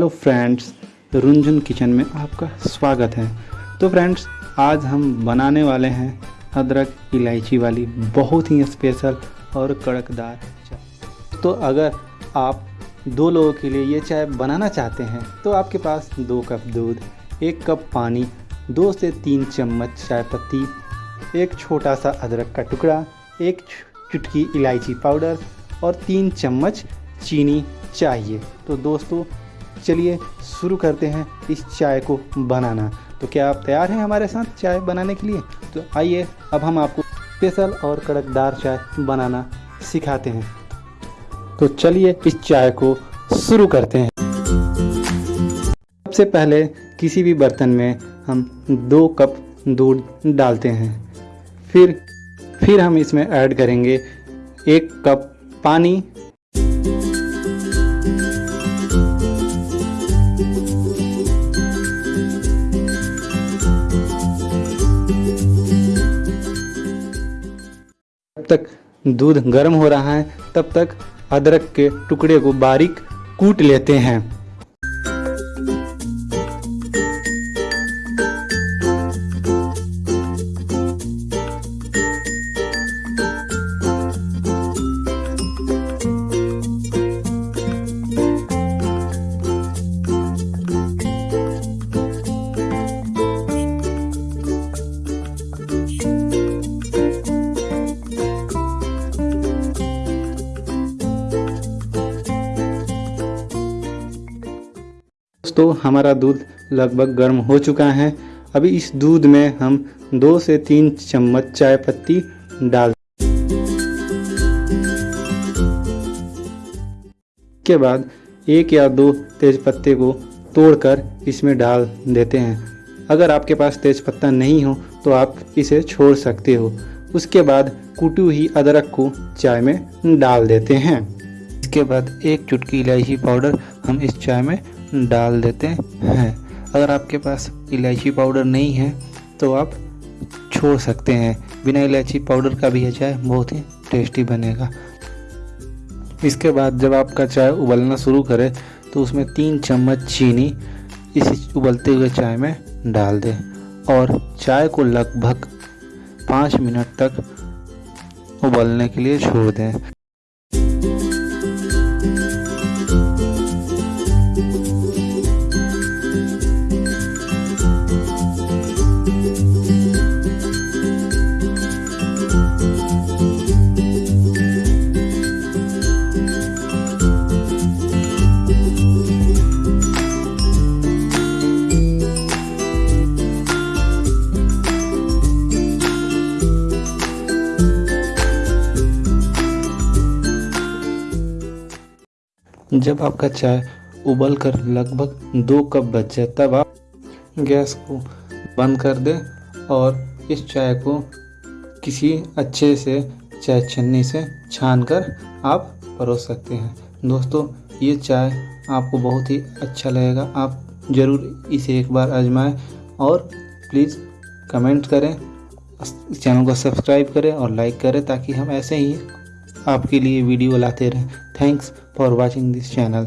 Hello friends रुंझुन kitchen में आपका स्वागत है। तो फ्रेंड्स आज हम बनाने वाले हैं अदरक इलायची वाली बहुत ही स्पेशल और कड़कदार चाय। तो अगर आप दो लोगों के लिए ये चाय बनाना चाहते हैं तो आपके पास दो कप दूध, एक कप पानी, दो से तीन चम्मच चाय पत्ती, एक छोटा सा अदरक का टुकड़ा, एक चुटकी इलायची पाउडर और तीन चम्मच चीनी चाहिए। तो दोस्तों चलिए शुरू करते हैं इस चाय को बनाना। तो क्या आप तैयार हैं हमारे साथ चाय बनाने के लिए? तो आइए, अब हम आपको स्पेशल और कड़कदार चाय बनाना सिखाते हैं। तो चलिए इस चाय को शुरू करते हैं। सबसे पहले किसी भी बर्तन में हम दो कप दूध डालते हैं। फिर फिर हम इसमें ऐड करेंगे एक कप पानी तक दूध गर्म हो रहा है, तब तक अदरक के टुकड़े को बारीक कूट लेते हैं। दोस्तों हमारा दूध लगभग गर्म हो चुका है। अभी इस दूध में हम दो से तीन चम्मच चाय पत्ती डाल के बाद एक या दो तेज पत्ते को तोड़कर इसमें डाल देते हैं। अगर आपके पास तेज पत्ता नहीं हो तो आप इसे छोड़ सकते हो। उसके बाद कुटी हुई अदरक को चाय में डाल देते हैं। इसके बाद एक चुटकी इलायची पाउडर हम इस चाय में डाल देते हैं। अगर आपके पास इलायची पाउडर नहीं है तो आप छोड़ सकते हैं। बिना इलायची पाउडर का भी यह चाय बहुत ही टेस्टी बनेगा। इसके बाद जब आपका चाय उबलना शुरू करे तो उसमें तीन चम्मच चीनी इस उबलते हुए चाय में डाल दें और चाय को लगभग पाँच मिनट तक उबलने के लिए छोड़ दें। जब आपका चाय उबल कर लगभग दो कप बच जाए, तब आप गैस को बंद कर दें और इस चाय को किसी अच्छे से चाय छन्नी से छान कर आप परोस सकते हैं। दोस्तों, ये चाय आपको बहुत ही अच्छा लगेगा। आप ज़रूर इसे एक बार आजमाएँ और प्लीज़ कमेंट करें चैनल को सब्सक्राइब करें और लाइक करें ताकि हम ऐसे ही आपके लिए वीडियो लाते रहें। Thanks for watching this channel